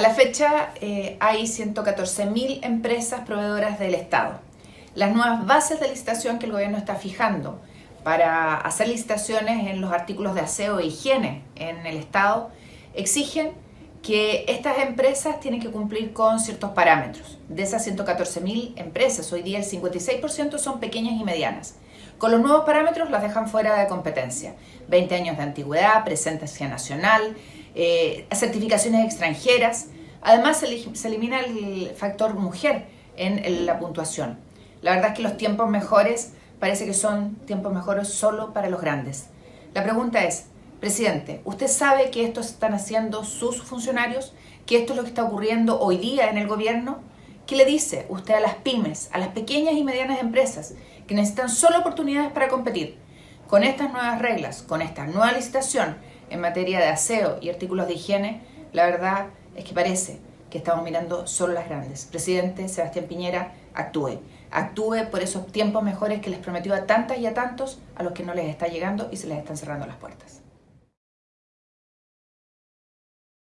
A la fecha eh, hay 114.000 empresas proveedoras del Estado. Las nuevas bases de licitación que el gobierno está fijando para hacer licitaciones en los artículos de aseo e higiene en el Estado exigen que estas empresas tienen que cumplir con ciertos parámetros. De esas 114.000 empresas, hoy día el 56% son pequeñas y medianas. Con los nuevos parámetros las dejan fuera de competencia. 20 años de antigüedad, presencia nacional, eh, certificaciones extranjeras. Además se, elimina el factor mujer en, la puntuación. La verdad es que los tiempos mejores parece que son tiempos mejores solo para los grandes. La pregunta es, presidente, ¿usted sabe que esto están haciendo sus funcionarios? ¿Que esto es lo que está ocurriendo hoy día en el gobierno? ¿Qué le dice usted a las pymes, a las pequeñas y medianas empresas que necesitan solo oportunidades para competir? Con estas nuevas reglas, con esta nueva licitación, en materia de aseo y artículos de higiene, la verdad es que parece que estamos mirando solo las grandes. Presidente Sebastián Piñera, actúe. Actúe por esos tiempos mejores que les prometió a tantas y a tantos a los que no les está llegando y se les están cerrando las puertas.